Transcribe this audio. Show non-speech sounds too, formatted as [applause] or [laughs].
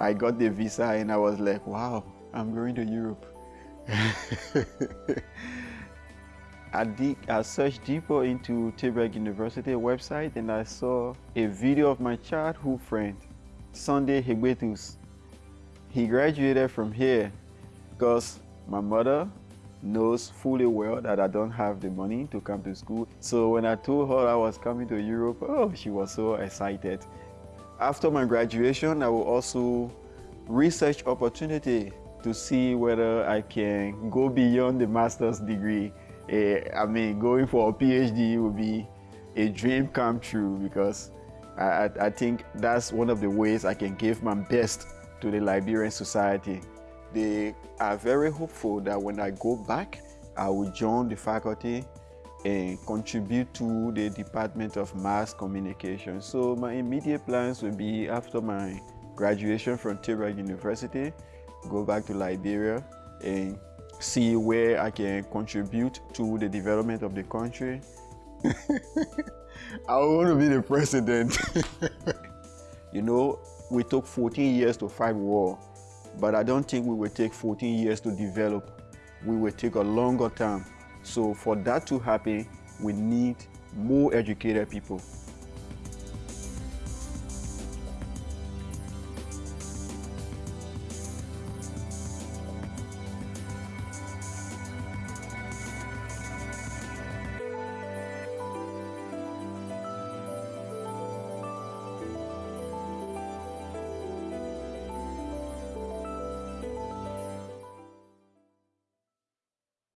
I got the visa and I was like, wow, I'm going to Europe. [laughs] I, did, I searched deeper into Tilburg University website and I saw a video of my childhood friend, Sunday Hegbetus. He graduated from here because my mother knows fully well that I don't have the money to come to school. So when I told her I was coming to Europe, oh, she was so excited. After my graduation, I will also research opportunity to see whether I can go beyond the master's degree. Uh, I mean, going for a PhD would be a dream come true because I, I think that's one of the ways I can give my best to the Liberian society. They are very hopeful that when I go back, I will join the faculty and contribute to the Department of Mass Communication. So my immediate plans will be after my graduation from Tilburg University, go back to Liberia and see where I can contribute to the development of the country. [laughs] I want to be the president. [laughs] you know, we took 14 years to fight war, but I don't think we will take 14 years to develop. We will take a longer time. So for that to happen, we need more educated people.